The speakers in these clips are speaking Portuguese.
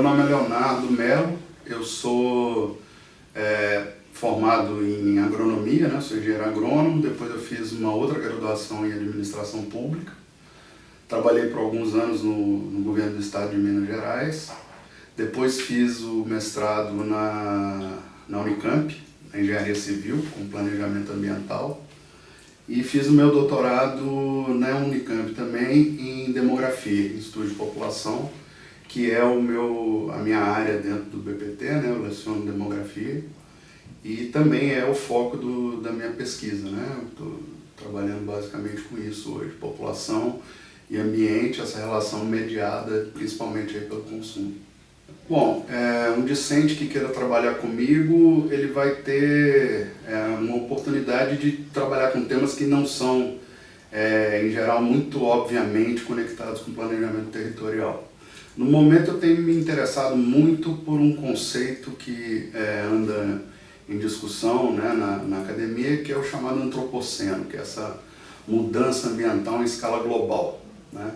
Leonardo Melo, eu sou é, formado em agronomia, né? sou engenheiro agrônomo, depois eu fiz uma outra graduação em administração pública. Trabalhei por alguns anos no, no governo do estado de Minas Gerais, depois fiz o mestrado na, na Unicamp, na engenharia civil, com planejamento ambiental, e fiz o meu doutorado na Unicamp também em demografia, em estudo de população, que é o meu, a minha área dentro do BPT, né? eu leciono demografia, e também é o foco do, da minha pesquisa. Né? Estou trabalhando basicamente com isso hoje, população e ambiente, essa relação mediada principalmente aí pelo consumo. Bom, é, um discente que queira trabalhar comigo, ele vai ter é, uma oportunidade de trabalhar com temas que não são, é, em geral, muito obviamente conectados com planejamento territorial. No momento eu tenho me interessado muito por um conceito que é, anda em discussão né, na, na academia, que é o chamado antropoceno, que é essa mudança ambiental em escala global. Né?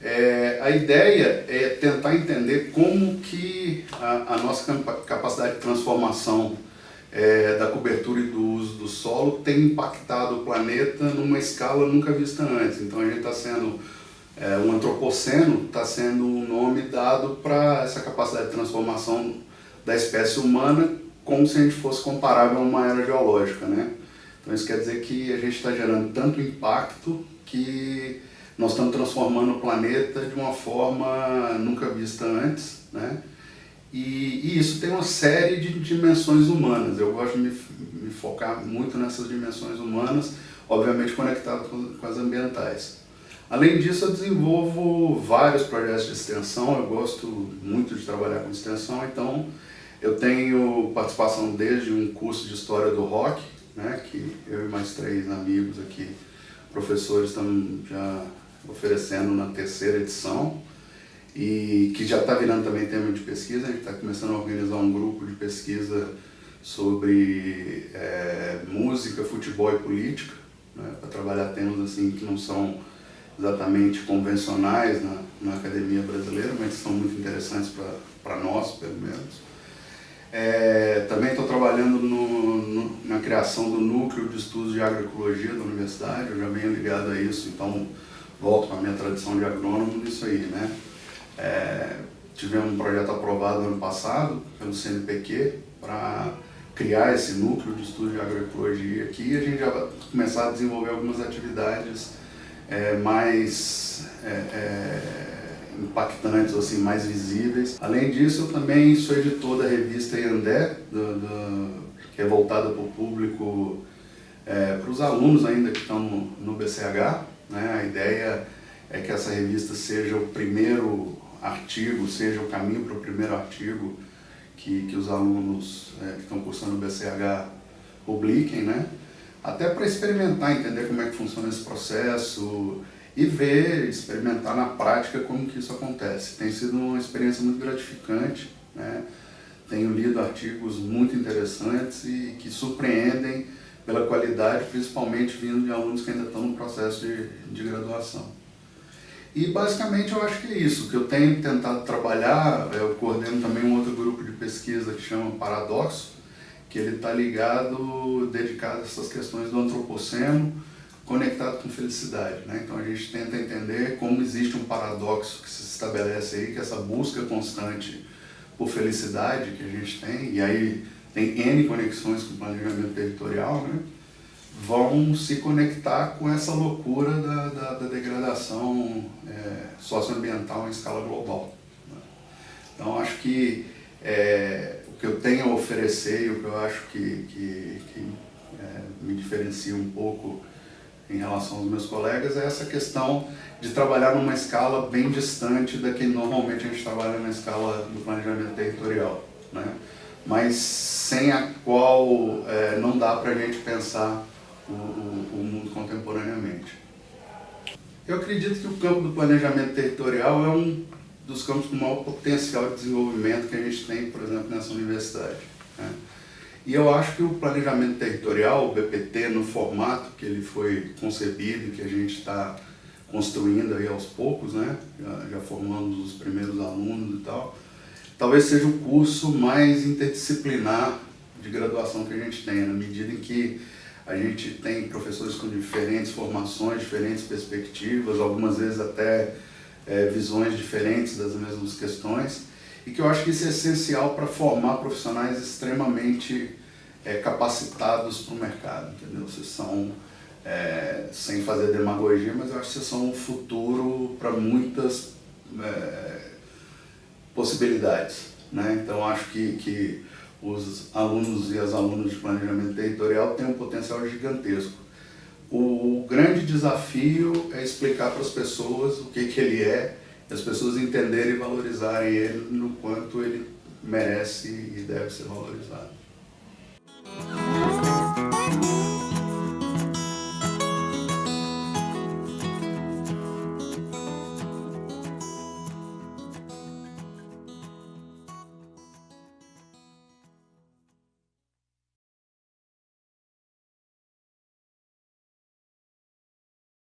É, a ideia é tentar entender como que a, a nossa capacidade de transformação é, da cobertura e do uso do solo tem impactado o planeta numa escala nunca vista antes. Então a gente está sendo, é, o antropoceno está sendo um nome dado para essa capacidade de transformação da espécie humana como se a gente fosse comparável a uma era geológica. Né? Então isso quer dizer que a gente está gerando tanto impacto que nós estamos transformando o planeta de uma forma nunca vista antes, né? E, e, isso tem uma série de dimensões humanas. Eu gosto de me, me focar muito nessas dimensões humanas, obviamente conectado com, com, as ambientais. Além disso, eu desenvolvo vários projetos de extensão, eu gosto muito de trabalhar com extensão, então eu tenho participação desde um curso de História do Rock, né, que eu e mais três amigos aqui, professores, estamos já oferecendo na terceira edição e que já está virando também tema de pesquisa. A gente está começando a organizar um grupo de pesquisa sobre é, música, futebol e política, né, para trabalhar temas assim que não são exatamente convencionais na, na academia brasileira, mas são muito interessantes para nós, pelo menos. É, também estou trabalhando no, no, na criação do Núcleo de Estudos de Agroecologia da Universidade, eu já venho ligado a isso, então volto com a minha tradição de agrônomo nisso aí, né? É, tivemos um projeto aprovado ano passado pelo CNPq para criar esse núcleo de estudo de agroecologia aqui e a gente já vai começar a desenvolver algumas atividades é, mais é, é, impactantes, assim, mais visíveis. Além disso, eu também sou editor da revista Iandé, do, do, que é voltada para o público, é, para os alunos ainda que estão no, no BCH, né? A ideia é que essa revista seja o primeiro artigo, seja o caminho para o primeiro artigo que, que os alunos é, que estão cursando o BCH publiquem, né? Até para experimentar, entender como é que funciona esse processo e ver, experimentar na prática como que isso acontece. Tem sido uma experiência muito gratificante, né? tenho lido artigos muito interessantes e que surpreendem pela qualidade, principalmente vindo de alunos que ainda estão no processo de, de graduação. E basicamente eu acho que é isso, que eu tenho tentado trabalhar, eu coordeno também um outro grupo de pesquisa que chama Paradoxo, que ele está ligado, dedicado a essas questões do antropoceno, conectado com felicidade. Né? Então a gente tenta entender como existe um paradoxo que se estabelece aí, que essa busca constante por felicidade que a gente tem, e aí tem N conexões com o planejamento territorial, né? vão se conectar com essa loucura da, da, da degradação é, socioambiental em escala global. Né? Então acho que é, o que eu tenho a oferecer e o que eu acho que, que, que é, me diferencia um pouco em relação aos meus colegas é essa questão de trabalhar numa escala bem distante da que normalmente a gente trabalha na escala do planejamento territorial. Né? mas sem a qual é, não dá para a gente pensar o, o, o, mundo contemporaneamente. Eu acredito que o campo do planejamento territorial é um dos campos com maior potencial de desenvolvimento que a gente tem, por exemplo, nessa universidade. Né? E eu acho que o planejamento territorial, o BPT, no formato que ele foi concebido, que a gente está construindo aí aos poucos, né? já, já formamos os primeiros alunos e tal, talvez seja o curso mais interdisciplinar de graduação que a gente tem, na medida em que a gente tem professores com diferentes formações, diferentes perspectivas, algumas vezes até é, visões diferentes das mesmas questões, e que eu acho que isso é essencial para formar profissionais extremamente é, capacitados para o mercado, entendeu? Vocês são, é, sem fazer demagogia, mas eu acho que vocês são o futuro para muitas é, possibilidades, né? Então acho que, que os alunos e as alunas de planejamento territorial têm um potencial gigantesco. O grande desafio é explicar para as pessoas o que, que ele é, as pessoas entenderem e valorizarem ele no quanto ele merece e deve ser valorizado.